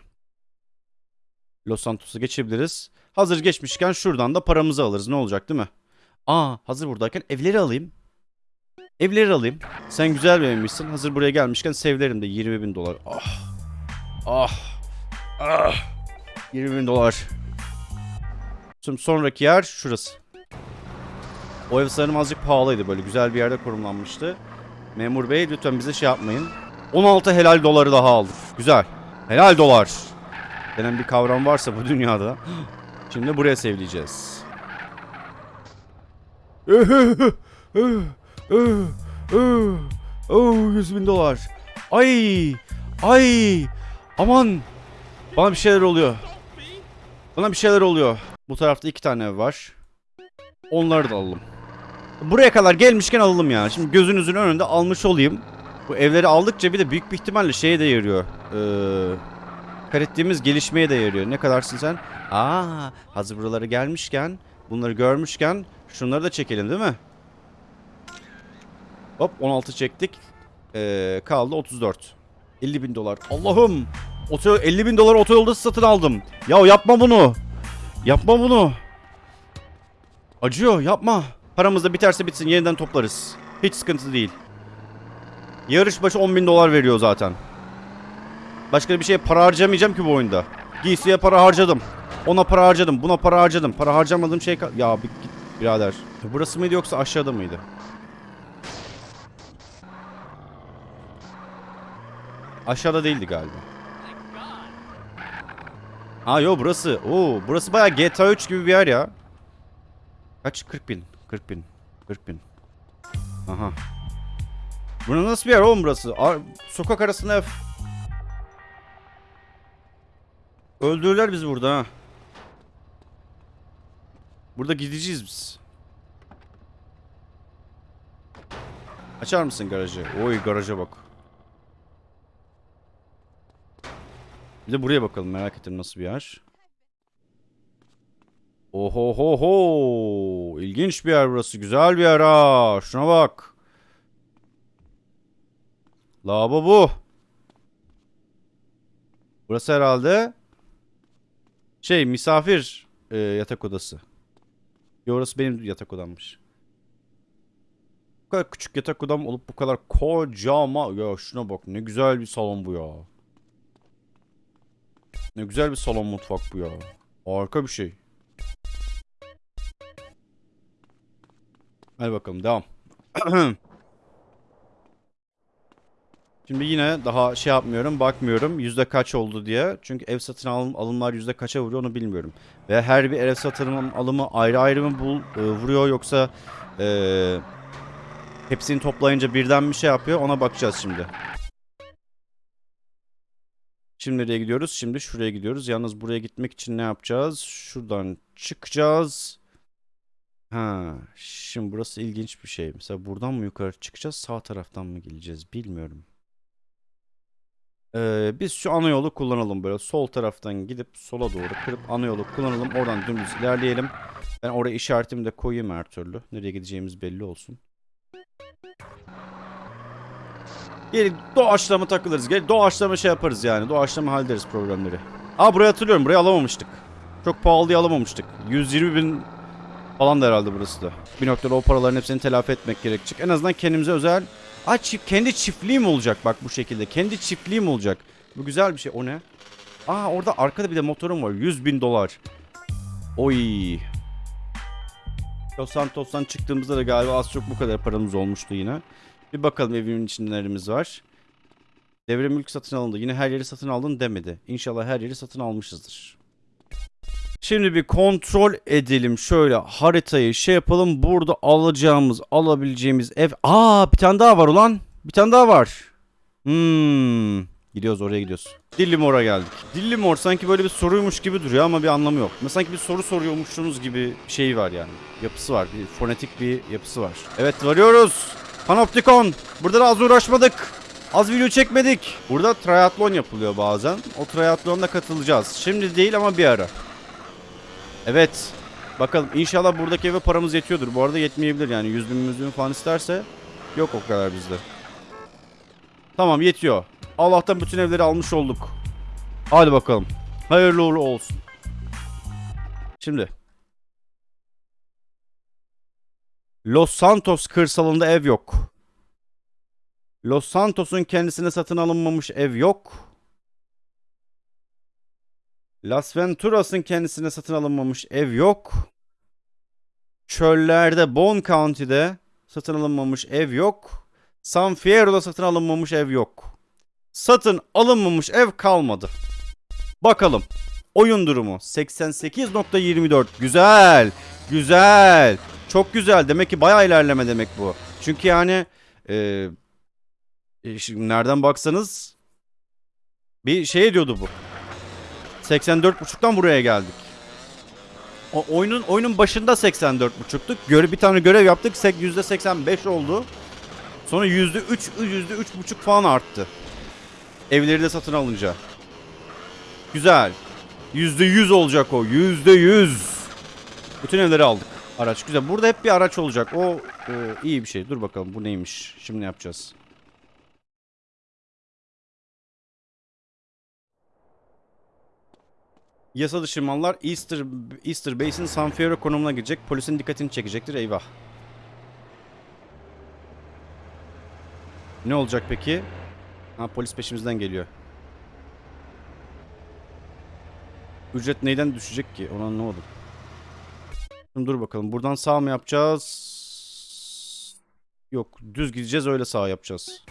Los Santos'a geçebiliriz. Hazır geçmişken şuradan da paramızı alırız. Ne olacak değil mi? Aa hazır buradayken evleri alayım. Evleri alayım. Sen güzel beğenmişsin. Hazır buraya gelmişken sevlerim de 20 bin dolar. Ah. Ah. Ah. 20 bin dolar. Şimdi sonraki yer şurası. O ev sanırım azıcık pahalıydı. Böyle güzel bir yerde konumlanmıştı. Memur bey lütfen bize şey yapmayın. 16 helal doları daha aldık. Güzel. Helal dolar. Denen bir kavram varsa bu dünyada. Şimdi buraya sevleyeceğiz. 100 bin dolar. Ay. Ay. Aman. Bana bir şeyler oluyor. Bana bir şeyler oluyor. Bu tarafta iki tane ev var. Onları da alalım. Buraya kadar gelmişken alalım yani. Şimdi gözünüzün önünde almış olayım. Bu evleri aldıkça bir de büyük bir ihtimalle şeye de yarıyor. Ee, kat ettiğimiz gelişmeye de yarıyor. Ne kadarsın sen? Aa, hazır buralara gelmişken, bunları görmüşken şunları da çekelim değil mi? Hop 16 çektik. Ee, kaldı 34. 50 bin dolar. Allah'ım. Oto 50 bin dolar otoyolda satın aldım. Ya yapma bunu. Yapma bunu. Acıyor yapma. Paramız da biterse bitsin yeniden toplarız. Hiç sıkıntı değil. Yarış başı 10 bin dolar veriyor zaten. Başka bir şeye para harcamayacağım ki bu oyunda. Giysiye para harcadım. Ona para harcadım. Buna para harcadım. Para harcamadığım şey... Ya bir git birader. Burası mıydı yoksa aşağıda mıydı? Aşağıda değildi galiba. Ha yo burası. Oo burası bayağı GTA 3 gibi bir yer ya. Kaç? 40 bin. 40 bin. 40 bin. Aha. Burası nasıl bir yer oğlum burası? Ar- sokak arasında Öldürürler bizi burada ha. Burada gideceğiz biz. Açar mısın garajı? Oy garaja bak. Bir de buraya bakalım merak ettim nasıl bir yer. Oho ho ho. İlginç bir yer burası. Güzel bir yer ha. Şuna bak. Lavabo bu. Burası herhalde şey misafir e, yatak odası. Ya orası benim yatak odammış. Bu kadar küçük yatak odam olup bu kadar kocaman. Ya şuna bak ne güzel bir salon bu ya. Ne güzel bir salon mutfak bu ya. Harika bir şey. Hadi bakalım devam. Şimdi yine daha şey yapmıyorum, bakmıyorum yüzde kaç oldu diye. Çünkü ev satın alım, alımlar yüzde kaça vuruyor onu bilmiyorum. Ve her bir ev satın alımı ayrı ayrı mı bul, e, vuruyor yoksa e, hepsini toplayınca birden bir şey yapıyor ona bakacağız şimdi. Şimdi nereye gidiyoruz? Şimdi şuraya gidiyoruz. Yalnız buraya gitmek için ne yapacağız? Şuradan çıkacağız. Ha, şimdi burası ilginç bir şey. Mesela buradan mı yukarı çıkacağız, sağ taraftan mı geleceğiz bilmiyorum. Ee, biz şu ana yolu kullanalım böyle. Sol taraftan gidip sola doğru kırıp ana yolu kullanalım. Oradan dümdüz ilerleyelim. Ben oraya işaretimi de koyayım her türlü. Nereye gideceğimiz belli olsun. Gelin doğaçlama takılırız. Gel doğaçlama şey yaparız yani. Doğaçlama hallederiz problemleri. Aa burayı hatırlıyorum. Burayı alamamıştık. Çok pahalıya alamamıştık. 120 bin falan da herhalde burası da. Bir noktada o paraların hepsini telafi etmek gerekecek. En azından kendimize özel... Aa çift, kendi çiftliğim olacak bak bu şekilde. Kendi çiftliğim olacak. Bu güzel bir şey. O ne? Aa orada arkada bir de motorum var. 100 bin dolar. Oy. Los Santos'tan çıktığımızda da galiba az çok bu kadar paramız olmuştu yine. Bir bakalım evimin içinde nelerimiz var. Devre mülk satın alındı. Yine her yeri satın aldın demedi. İnşallah her yeri satın almışızdır. Şimdi bir kontrol edelim. Şöyle haritayı şey yapalım. Burada alacağımız, alabileceğimiz ev. Aa bir tane daha var ulan. Bir tane daha var. Hmm. Gidiyoruz oraya gidiyoruz. Dillimor'a geldik. Dillimor sanki böyle bir soruymuş gibi duruyor ama bir anlamı yok. Mesela sanki bir soru soruyormuşsunuz gibi bir şey var yani. Yapısı var. Bir fonetik bir yapısı var. Evet varıyoruz. Panoptikon. Burada da az uğraşmadık. Az video çekmedik. Burada triatlon yapılıyor bazen. O triatlonda katılacağız. Şimdi değil ama bir ara. Evet. Bakalım inşallah buradaki eve paramız yetiyordur. Bu arada yetmeyebilir yani 100 bin 100 bin falan isterse yok o kadar bizde. Tamam yetiyor. Allah'tan bütün evleri almış olduk. Hadi bakalım. Hayırlı uğurlu olsun. Şimdi. Los Santos kırsalında ev yok. Los Santos'un kendisine satın alınmamış ev yok. Las Venturas'ın kendisine satın alınmamış ev yok. Çöllerde Bon County'de satın alınmamış ev yok. San Fierro'da satın alınmamış ev yok. Satın alınmamış ev kalmadı. Bakalım. Oyun durumu 88.24. Güzel. Güzel. Çok güzel. Demek ki bayağı ilerleme demek bu. Çünkü yani e, e, şimdi nereden baksanız bir şey diyordu bu. 84.5'tan buraya geldik. O oyunun oyunun başında 84.5'tuk. Göre bir tane görev yaptık. sek- %85 oldu. Sonra %3 %3.5 falan arttı. Evleri de satın alınca. Güzel. %100 olacak o. %100. Bütün evleri aldık. Araç güzel. Burada hep bir araç olacak. O e, iyi bir şey. Dur bakalım bu neymiş. Şimdi ne yapacağız? Yasa dışı mallar Easter, Easter Base'in San Fierro konumuna girecek. Polisin dikkatini çekecektir. Eyvah. Ne olacak peki? Ha polis peşimizden geliyor. Ücret neyden düşecek ki? Onu anlamadım. Şimdi dur bakalım. Buradan sağ mı yapacağız? Yok. Düz gideceğiz öyle sağ yapacağız.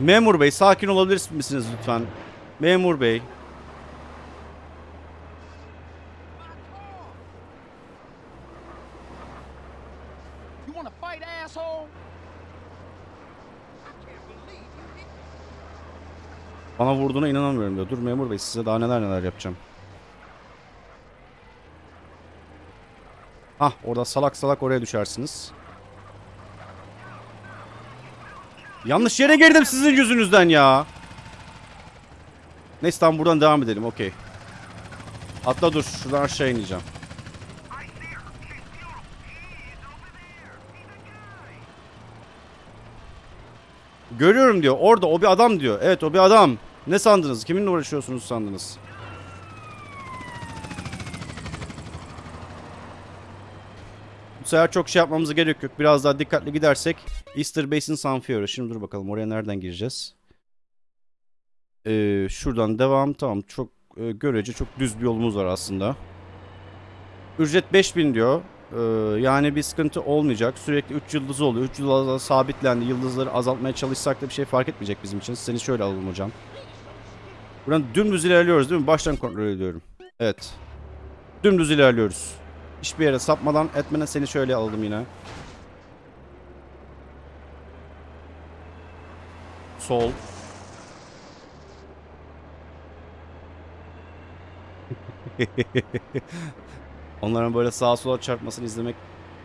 Memur bey sakin olabilir misiniz lütfen? Memur bey. Bana vurduğuna inanamıyorum diyor. Dur memur bey size daha neler neler yapacağım. Hah orada salak salak oraya düşersiniz. Yanlış yere girdim sizin yüzünüzden ya. Neyse tamam buradan devam edelim okey. Atla dur şuradan aşağı ineceğim. Görüyorum diyor. Orada o bir adam diyor. Evet o bir adam. Ne sandınız? Kiminle uğraşıyorsunuz sandınız? Bu sefer çok şey yapmamıza gerek yok. Biraz daha dikkatli gidersek Easter Base'in San Fierro. Şimdi dur bakalım oraya nereden gireceğiz? Ee, şuradan devam. Tamam çok e, görece çok düz bir yolumuz var aslında. Ücret 5000 diyor. Ee, yani bir sıkıntı olmayacak. Sürekli 3 yıldız oluyor. 3 yıldızlar sabitlendi. Yıldızları azaltmaya çalışsak da bir şey fark etmeyecek bizim için. Seni şöyle alalım hocam. Buradan dümdüz ilerliyoruz değil mi? Baştan kontrol ediyorum. Evet. Dümdüz ilerliyoruz. Hiçbir yere sapmadan etmeden seni şöyle alalım yine. Sol. Onların böyle sağa sola çarpmasını izlemek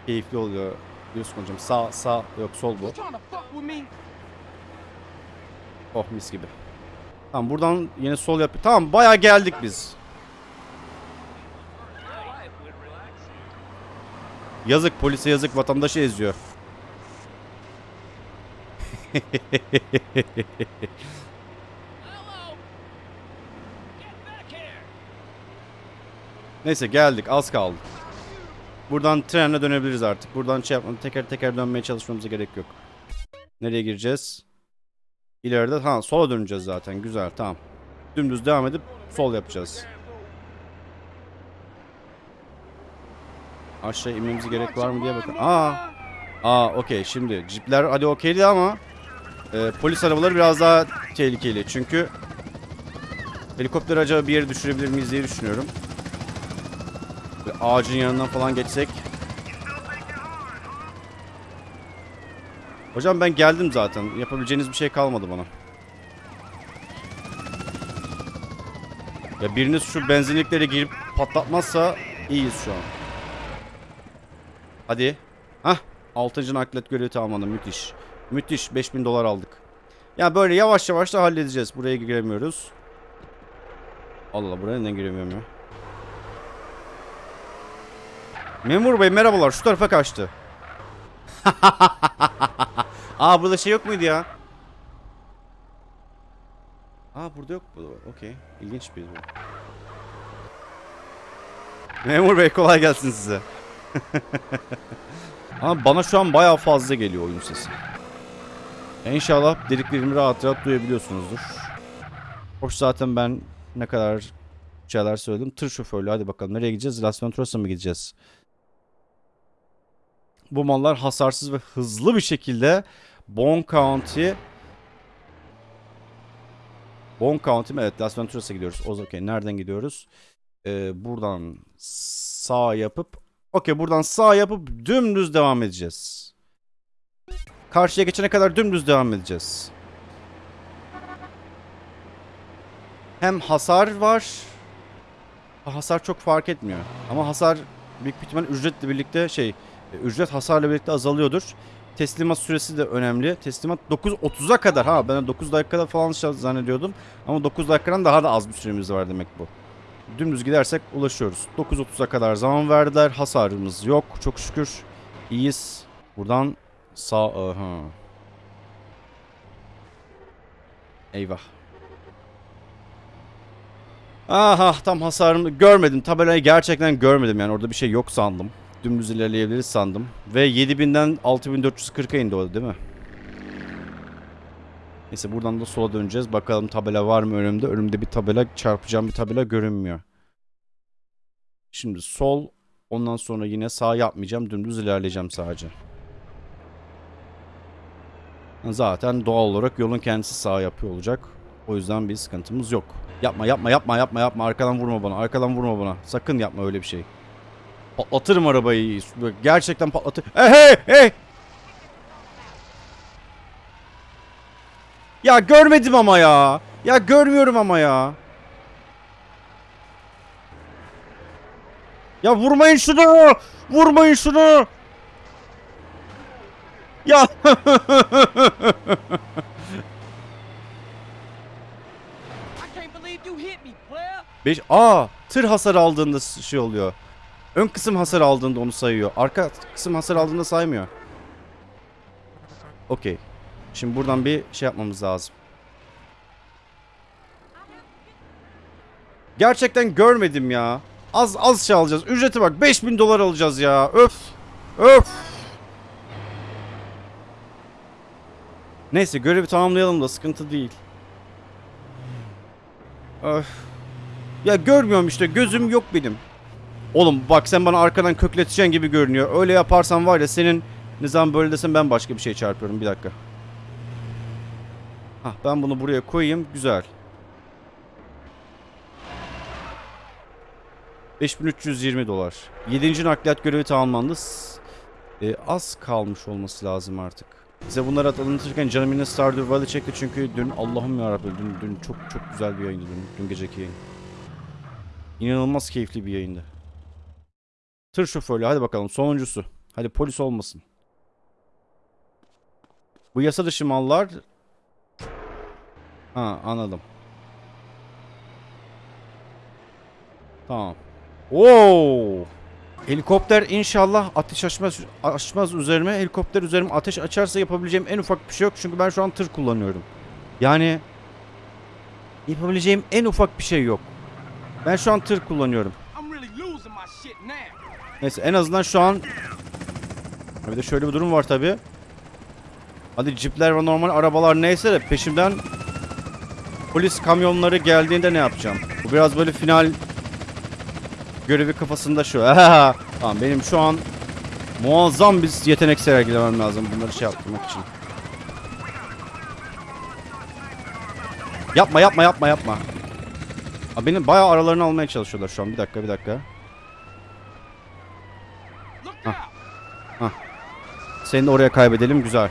keyifli oluyor. Biliyorsun hocam sağ sağ yok sol bu. Oh mis gibi. Tamam buradan yine sol yap. Tamam bayağı geldik biz. Yazık polise yazık vatandaşı eziyor. Neyse geldik az kaldı. Buradan trenle dönebiliriz artık. Buradan şey yapmam teker teker dönmeye çalışmamıza gerek yok. Nereye gireceğiz? İleride ha sola döneceğiz zaten. Güzel tamam. Dümdüz devam edip sol yapacağız. Aşağı inmemize gerek var mı diye bakın. Aa. Aa okey şimdi cipler hadi okeydi ama e, polis arabaları biraz daha tehlikeli. Çünkü helikopter acaba bir yere düşürebilir miyiz diye düşünüyorum. Ve ağacın yanından falan geçsek. Hocam ben geldim zaten. Yapabileceğiniz bir şey kalmadı bana. Ya biriniz şu benzinliklere girip patlatmazsa iyiyiz şu an. Hadi. Hah. 6. naklet görevi tamamladım. Müthiş. Müthiş. 5000 dolar aldık. Ya böyle yavaş yavaş da halledeceğiz. Buraya giremiyoruz. Allah Allah buraya neden giremiyorum ya? Memur bey merhabalar. Şu tarafa kaçtı. Aa burada şey yok muydu ya? Aa burada yok bu. Okey. İlginç bir bu. Memur bey kolay gelsin size. Ama bana şu an bayağı fazla geliyor oyun sesi. İnşallah dediklerimi rahat rahat duyabiliyorsunuzdur. Hoş zaten ben ne kadar şeyler söyledim. Tır şoförlüğü hadi bakalım nereye gideceğiz? Las Venturas'a mı gideceğiz? Bu mallar hasarsız ve hızlı bir şekilde Bon County Bon County mi? Evet Las Venturas'a gidiyoruz. O okey. Nereden gidiyoruz? Ee, buradan sağ yapıp okey buradan sağ yapıp dümdüz devam edeceğiz. Karşıya geçene kadar dümdüz devam edeceğiz. Hem hasar var. Hasar çok fark etmiyor. Ama hasar büyük ihtimal ücretle birlikte şey e, ücret hasarla birlikte azalıyordur. Teslimat süresi de önemli. Teslimat 9.30'a kadar ha ben 9 dakikada falan zannediyordum. Ama 9 dakikadan daha da az bir süremiz var demek bu. Dümdüz gidersek ulaşıyoruz. 9.30'a kadar zaman verdiler. Hasarımız yok çok şükür. İyiyiz. Buradan sağ aha. Eyvah. Aha tam hasarımı görmedim. Tabelayı gerçekten görmedim yani orada bir şey yok sandım. Dümdüz ilerleyebiliriz sandım. Ve 7000'den 6440'a indi o değil mi? Neyse buradan da sola döneceğiz. Bakalım tabela var mı önümde? Önümde bir tabela çarpacağım bir tabela görünmüyor. Şimdi sol ondan sonra yine sağ yapmayacağım. Dümdüz ilerleyeceğim sadece. Zaten doğal olarak yolun kendisi sağ yapıyor olacak. O yüzden bir sıkıntımız yok. Yapma yapma yapma yapma yapma arkadan vurma bana arkadan vurma bana. Sakın yapma öyle bir şey. Patlatırım arabayı. Gerçekten patlatır. Hey hey hey. Ya görmedim ama ya. Ya görmüyorum ama ya. Ya vurmayın şunu. Vurmayın şunu. Ya. 5 Aa, tır hasar aldığında şey oluyor. Ön kısım hasar aldığında onu sayıyor. Arka kısım hasar aldığında saymıyor. Okey. Şimdi buradan bir şey yapmamız lazım. Gerçekten görmedim ya. Az az şey alacağız. Ücreti bak 5000 dolar alacağız ya. Öf. Öf. Neyse görevi tamamlayalım da sıkıntı değil. Öf. Ya görmüyorum işte gözüm yok benim. Oğlum bak sen bana arkadan kökleteceksin gibi görünüyor. Öyle yaparsan var ya senin nizam böyle desem ben başka bir şey çarpıyorum. Bir dakika. Hah ben bunu buraya koyayım. Güzel. 5320 dolar. 7. nakliyat görevi tamamlandı. E, az kalmış olması lazım artık. Bize bunları anlatırken canım yine Stardew Valley çekti çünkü dün Allah'ım yarabbim dün, dün çok çok güzel bir yayındı dün, dün geceki yayın. İnanılmaz keyifli bir yayındı. Tır şoförlü hadi bakalım sonuncusu. Hadi polis olmasın. Bu yasa dışı mallar... Ha anladım. Tamam. Oo! Helikopter inşallah ateş açmaz, açmaz üzerime. Helikopter üzerime ateş açarsa yapabileceğim en ufak bir şey yok. Çünkü ben şu an tır kullanıyorum. Yani yapabileceğim en ufak bir şey yok. Ben şu an tır kullanıyorum. Neyse en azından şu an bir de şöyle bir durum var tabi. Hadi cipler ve normal arabalar neyse de peşimden polis kamyonları geldiğinde ne yapacağım? Bu biraz böyle final görevi kafasında şu. tamam benim şu an muazzam bir yetenek sergilemem lazım bunları şey yapmak için. Yapma yapma yapma yapma. Aa, benim bayağı aralarını almaya çalışıyorlar şu an. Bir dakika bir dakika. Look Huh. out! Seni oraya kaybedelim güzel.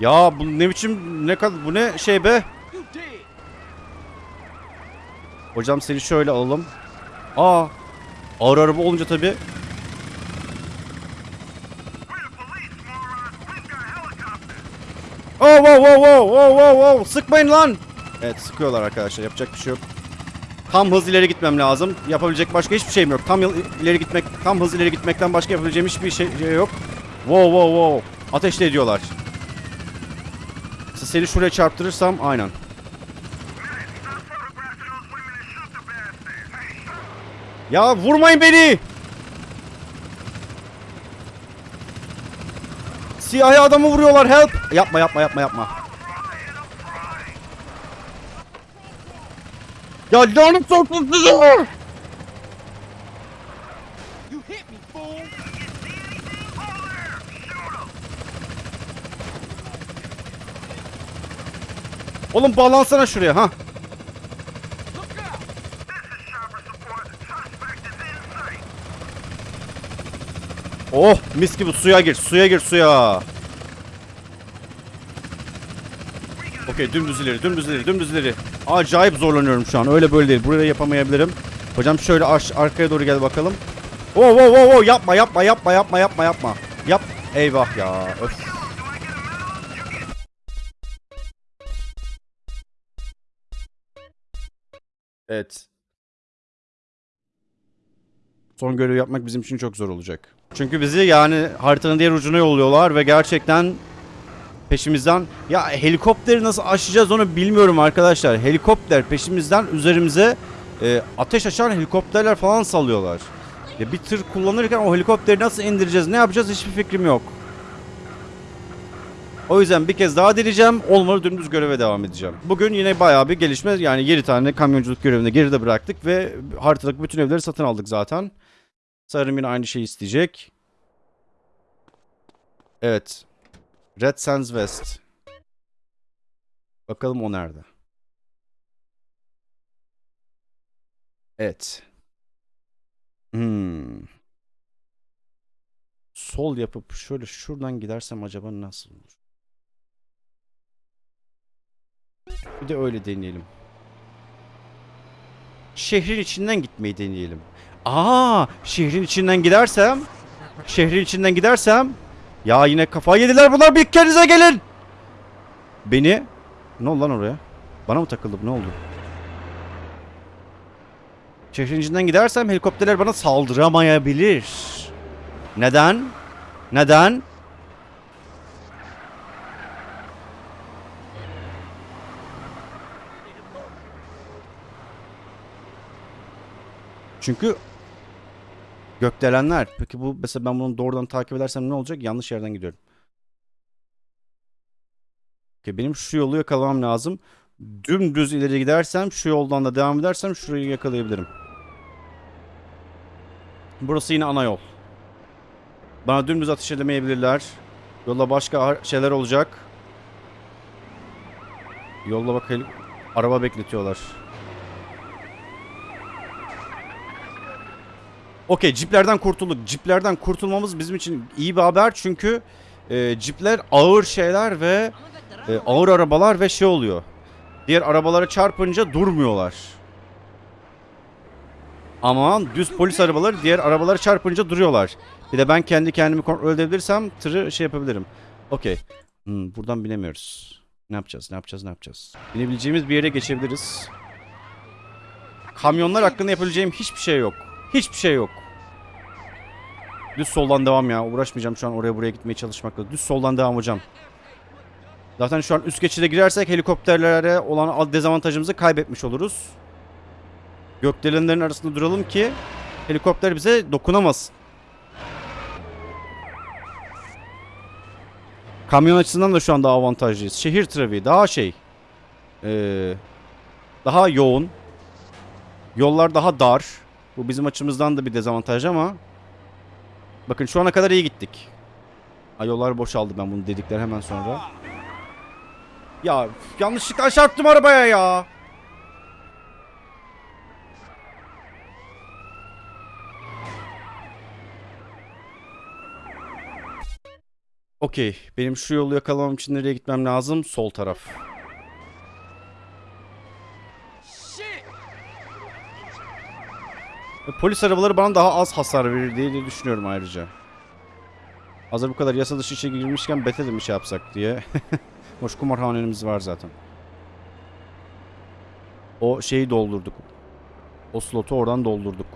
Ya bu ne biçim ne kadar bu ne şey be? Hocam seni şöyle alalım. Aa. Ağır araba olunca tabi. Oh wow wow wow wow wow wow sıkmayın lan. Evet sıkıyorlar arkadaşlar yapacak bir şey yok. Tam hız ileri gitmem lazım. Yapabilecek başka hiçbir şeyim yok. Tam ileri gitmek, tam hız ileri gitmekten başka yapabileceğim hiçbir şey, şey yok. Wow wow wow. Ateşle ediyorlar. Seni şuraya çarptırırsam aynen. Ya vurmayın beni. Siyahi adamı vuruyorlar help. Yapma yapma yapma yapma. Ya lanet soksun sizi. You hit me, fool! Oğlum bağlansana şuraya ha. Oh mis gibi suya gir suya gir suya. Okey dümdüz ileri dümdüz ileri dümdüz ileri. Acayip zorlanıyorum şu an öyle böyle değil. Buraya yapamayabilirim. Hocam şöyle aş arkaya doğru gel bakalım. Oh oh oh oh yapma yapma yapma yapma yapma yapma. Yap. Eyvah ya. Öf. Evet. Son görevi yapmak bizim için çok zor olacak. Çünkü bizi yani haritanın diğer ucuna yolluyorlar ve gerçekten peşimizden ya helikopteri nasıl aşacağız onu bilmiyorum arkadaşlar. Helikopter peşimizden üzerimize e, ateş açan helikopterler falan salıyorlar. Ya bir tır kullanırken o helikopteri nasıl indireceğiz, ne yapacağız hiçbir fikrim yok. O yüzden bir kez daha deneyeceğim. Olmadı dümdüz göreve devam edeceğim. Bugün yine bayağı bir gelişme. Yani 7 tane kamyonculuk görevini geride bıraktık ve haritadaki bütün evleri satın aldık zaten. Sanırım yine aynı şeyi isteyecek. Evet. Red Sands West. Bakalım o nerede? Evet. Hmm. Sol yapıp şöyle şuradan gidersem acaba nasıl olur? Bir de öyle deneyelim. Şehrin içinden gitmeyi deneyelim. Aa, şehrin içinden gidersem, şehrin içinden gidersem, ya yine kafayı yediler bunlar bir kendinize gelin. Beni, ne oldu lan oraya? Bana mı takıldı bu ne oldu? Şehrin gidersem helikopterler bana saldıramayabilir. Neden? Neden? Çünkü gökdelenler. Peki bu mesela ben bunu doğrudan takip edersem ne olacak? Yanlış yerden gidiyorum. Okey, benim şu yolu yakalamam lazım. Dümdüz ileri gidersem, şu yoldan da devam edersem şurayı yakalayabilirim. Burası yine ana yol. Bana dümdüz ateş edemeyebilirler. Yolda başka şeyler olacak. Yolda bakalım. Araba bekletiyorlar. Okey ciplerden kurtulduk. Ciplerden kurtulmamız bizim için iyi bir haber çünkü e, cipler ağır şeyler ve e, ağır arabalar ve şey oluyor. Diğer arabalara çarpınca durmuyorlar. Ama düz polis arabaları diğer arabalara çarpınca duruyorlar. Bir de ben kendi kendimi kontrol edebilirsem tırı şey yapabilirim. Okey. Hmm, buradan binemiyoruz. Ne yapacağız? Ne yapacağız? Ne yapacağız? Binebileceğimiz bir yere geçebiliriz. Kamyonlar hakkında yapabileceğim hiçbir şey yok. Hiçbir şey yok. Düz soldan devam ya. Uğraşmayacağım şu an oraya buraya gitmeye çalışmakla. Düz soldan devam hocam. Zaten şu an üst geçide girersek helikopterlere olan dezavantajımızı kaybetmiş oluruz. Gökdelenlerin arasında duralım ki helikopter bize dokunamaz. Kamyon açısından da şu anda avantajlıyız. Şehir trafiği daha şey. ee, daha yoğun. Yollar daha dar. Bu bizim açımızdan da bir dezavantaj ama. Bakın şu ana kadar iyi gittik. Ha, yollar boşaldı ben bunu dedikler hemen sonra. Ya yanlışlıkla çarptım arabaya ya. Okey. Benim şu yolu yakalamam için nereye gitmem lazım? Sol taraf. Polis arabaları bana daha az hasar verir diye düşünüyorum ayrıca. Hazır bu kadar yasa dışı işe girmişken Bethesda bir şey yapsak diye. Hoş kumarhanemiz var zaten. O şeyi doldurduk. O slotu oradan doldurduk.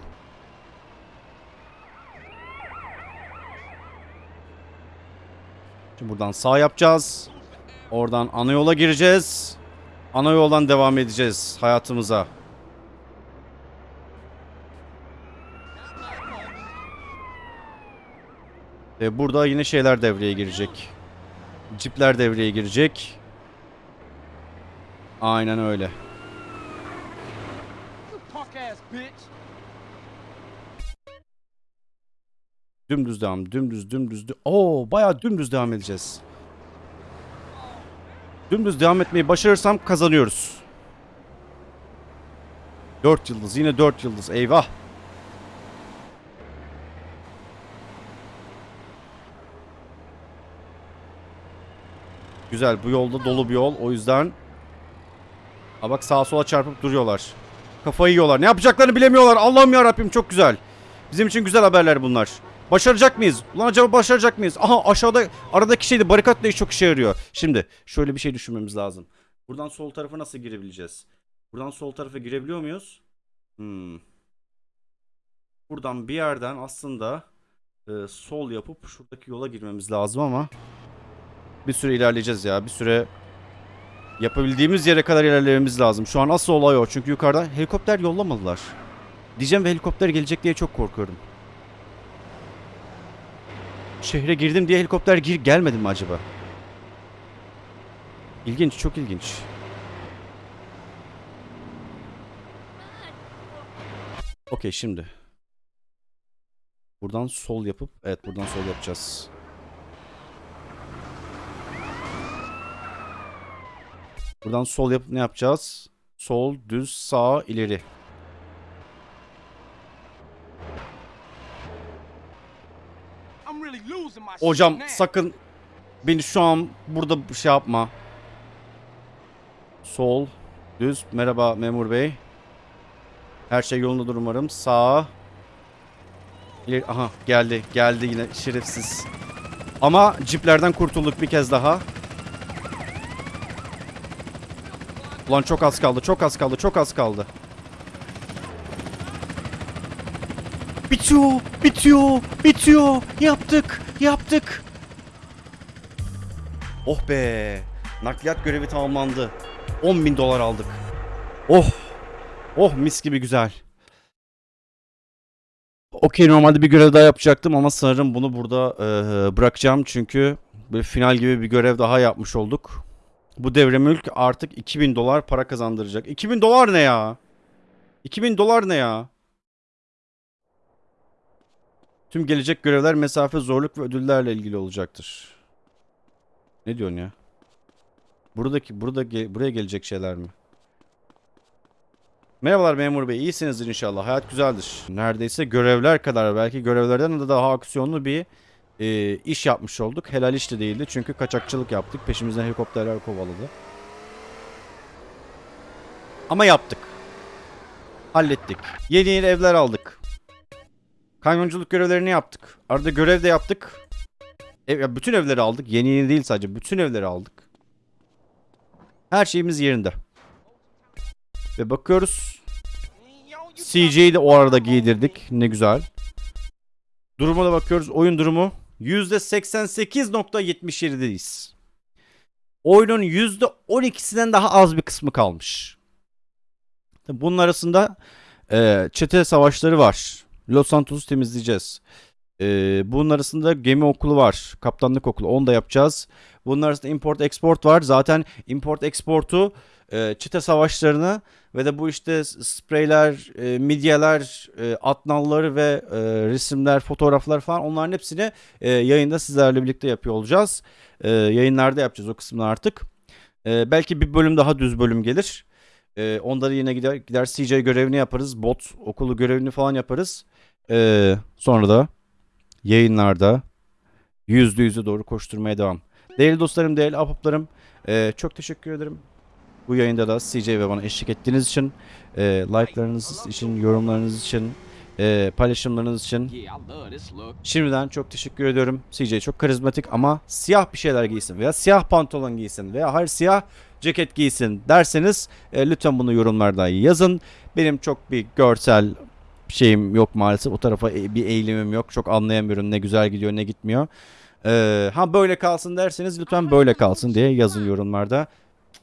Şimdi buradan sağ yapacağız. Oradan ana yola gireceğiz. Ana yoldan devam edeceğiz hayatımıza. Ve burada yine şeyler devreye girecek. Cipler devreye girecek. Aynen öyle. Dümdüz devam, dümdüz, dümdüz. dü- Oo, bayağı dümdüz devam edeceğiz. Dümdüz devam etmeyi başarırsam kazanıyoruz. 4 yıldız, yine 4 yıldız. Eyvah. Güzel, bu yolda dolu bir yol. O yüzden Aa bak sağa sola çarpıp duruyorlar. Kafayı yiyorlar. Ne yapacaklarını bilemiyorlar. Allah'ım ya Rabbim çok güzel. Bizim için güzel haberler bunlar. Başaracak mıyız? Ulan acaba başaracak mıyız? Aha aşağıda aradaki şeydi barikat da çok işe yarıyor. Şimdi şöyle bir şey düşünmemiz lazım. Buradan sol tarafa nasıl girebileceğiz? Buradan sol tarafa girebiliyor muyuz? Hmm. Buradan bir yerden aslında e, sol yapıp şuradaki yola girmemiz lazım ama bir süre ilerleyeceğiz ya. Bir süre yapabildiğimiz yere kadar ilerlememiz lazım. Şu an asıl olay o. Çünkü yukarıdan helikopter yollamadılar. Diyeceğim ve helikopter gelecek diye çok korkuyorum. Şehre girdim diye helikopter gir gelmedi mi acaba? İlginç, çok ilginç. Okey şimdi. Buradan sol yapıp, evet buradan sol yapacağız. Buradan sol yapıp ne yapacağız? Sol, düz, sağ, ileri. Hocam sakın beni şu an burada bir şey yapma. Sol, düz. Merhaba memur bey. Her şey yolundadır umarım. Sağ. İleri, aha geldi. Geldi yine şerefsiz. Ama ciplerden kurtulduk bir kez daha. Ulan çok az kaldı. Çok az kaldı. Çok az kaldı. Bitiyor. Bitiyor. Bitiyor. Yaptık. Yaptık. Oh be. Nakliyat görevi tamamlandı. 10 bin dolar aldık. Oh. Oh mis gibi güzel. Okey normalde bir görev daha yapacaktım ama sanırım bunu burada eee, bırakacağım. Çünkü bir final gibi bir görev daha yapmış olduk. Bu devre mülk artık 2000 dolar para kazandıracak. 2000 dolar ne ya? 2000 dolar ne ya? Tüm gelecek görevler mesafe, zorluk ve ödüllerle ilgili olacaktır. Ne diyorsun ya? Buradaki burada buraya gelecek şeyler mi? Merhabalar memur bey. İyisinizdir inşallah. Hayat güzeldir. Neredeyse görevler kadar belki görevlerden de daha aksiyonlu bir e, iş yapmış olduk. Helal iş de değildi çünkü kaçakçılık yaptık. Peşimizden helikopterler kovaladı. Ama yaptık. Hallettik. Yeni yeni evler aldık. Kamyonculuk görevlerini yaptık. Arada görev de yaptık. Ev, ya bütün evleri aldık. Yeni yeni değil sadece. Bütün evleri aldık. Her şeyimiz yerinde. Ve bakıyoruz. CJ'yi de o arada giydirdik. Ne güzel. Duruma da bakıyoruz. Oyun durumu %88.77'deyiz. Oyunun %12'sinden daha az bir kısmı kalmış. Bunun arasında e, çete savaşları var. Los Santos'u temizleyeceğiz. E, bunun arasında gemi okulu var. Kaptanlık okulu. Onu da yapacağız. Bunun arasında import export var. Zaten import export'u e, çete savaşlarını ve de bu işte spreyler, e, midyeler, e, atnalları ve e, resimler, fotoğraflar falan onların hepsini e, yayında sizlerle birlikte yapıyor olacağız. E, yayınlarda yapacağız o kısmını artık. E, belki bir bölüm daha düz bölüm gelir. E, onda da yine gider, gider CJ görevini yaparız. Bot okulu görevini falan yaparız. E, sonra da yayınlarda yüzde yüze doğru koşturmaya devam. Değerli dostlarım, değerli ahbaplarım e, çok teşekkür ederim. Bu yayında da CJ ve bana eşlik ettiğiniz için, e, like'larınız için, yorumlarınız için, e, paylaşımlarınız için. Şimdiden çok teşekkür ediyorum. CJ çok karizmatik ama siyah bir şeyler giysin veya siyah pantolon giysin veya hayır siyah ceket giysin derseniz e, lütfen bunu yorumlarda yazın. Benim çok bir görsel şeyim yok maalesef. O tarafa e- bir eğilimim yok. Çok anlayamıyorum ne güzel gidiyor ne gitmiyor. Ee, ha böyle kalsın derseniz lütfen böyle kalsın diye yazın yorumlarda.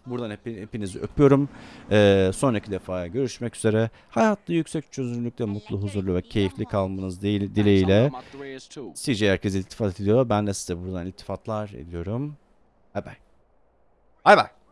Buradan hep, hepinizi öpüyorum. Ee, sonraki defa görüşmek üzere. Hayatta yüksek çözünürlükte mutlu, huzurlu ve keyifli kalmanız değil, dileğiyle. CJ herkese iltifat ediyor. Ben de size buradan iltifatlar ediyorum. Bay bay. Bay bay.